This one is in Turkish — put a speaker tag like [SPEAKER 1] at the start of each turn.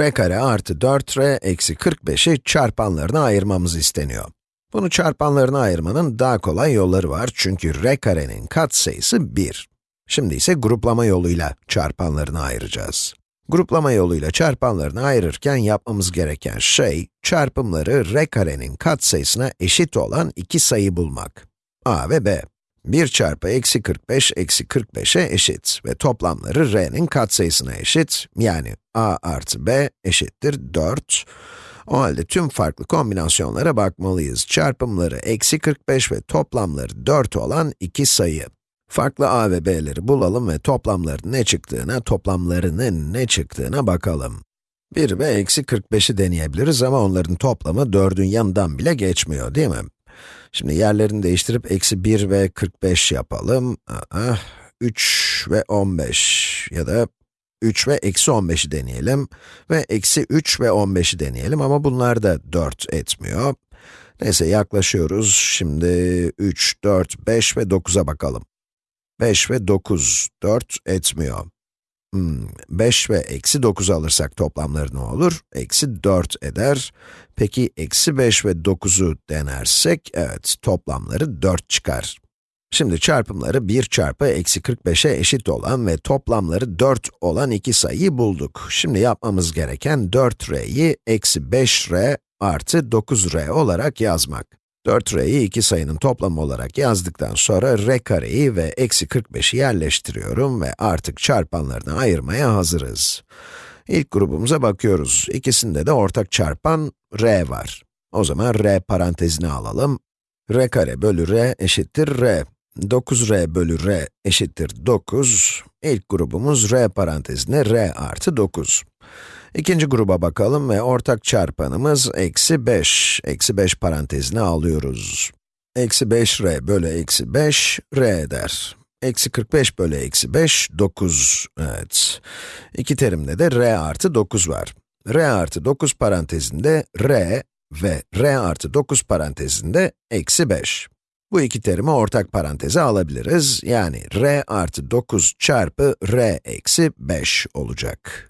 [SPEAKER 1] r kare artı 4r eksi 45'i çarpanlarına ayırmamız isteniyor. Bunu çarpanlarına ayırmanın daha kolay yolları var çünkü r karenin katsayısı 1. Şimdi ise gruplama yoluyla çarpanlarını ayıracağız. Gruplama yoluyla çarpanlarını ayırırken yapmamız gereken şey, çarpımları r karenin katsayısına eşit olan iki sayı bulmak. a ve b. 1 çarpı eksi 45 eksi 45'e eşit ve toplamları r'nin katsayısına eşit, yani a artı b eşittir 4. O halde tüm farklı kombinasyonlara bakmalıyız. Çarpımları eksi 45 ve toplamları 4 olan iki sayı. Farklı a ve b'leri bulalım ve toplamların ne çıktığına, toplamlarının ne çıktığına bakalım. 1 ve eksi 45'i deneyebiliriz ama onların toplamı 4'ün yanından bile geçmiyor, değil mi? Şimdi yerlerini değiştirip eksi 1 ve 45 yapalım. Aa, 3 ve 15 ya da 3 ve eksi 15'i deneyelim ve eksi 3 ve 15'i deneyelim ama bunlar da 4 etmiyor. Neyse yaklaşıyoruz. Şimdi 3, 4, 5 ve 9'a bakalım. 5 ve 9, 4 etmiyor. Hmm, 5 ve eksi 9 alırsak toplamları ne olur? Eksi 4 eder. Peki eksi 5 ve 9'u denersek, evet toplamları 4 çıkar. Şimdi çarpımları 1 çarpı eksi 45'e eşit olan ve toplamları 4 olan iki sayıyı bulduk. Şimdi yapmamız gereken 4r'yi eksi 5r artı 9r olarak yazmak. 4r'yi iki sayının toplamı olarak yazdıktan sonra r kareyi ve eksi 45'i yerleştiriyorum ve artık çarpanlarını ayırmaya hazırız. İlk grubumuza bakıyoruz. İkisinde de ortak çarpan r var. O zaman r parantezini alalım. r kare bölü r eşittir r. 9r bölü r eşittir 9. İlk grubumuz r parantezine r artı 9. İkinci gruba bakalım ve ortak çarpanımız eksi 5. Eksi 5 parantezine alıyoruz. Eksi 5r bölü eksi 5, r eder. Eksi 45 bölü eksi 5, 9. Evet. İki terimde de r artı 9 var. r artı 9 parantezinde r ve r artı 9 parantezinde eksi 5. Bu iki terimi ortak paranteze alabiliriz. Yani r artı 9 çarpı r eksi 5 olacak.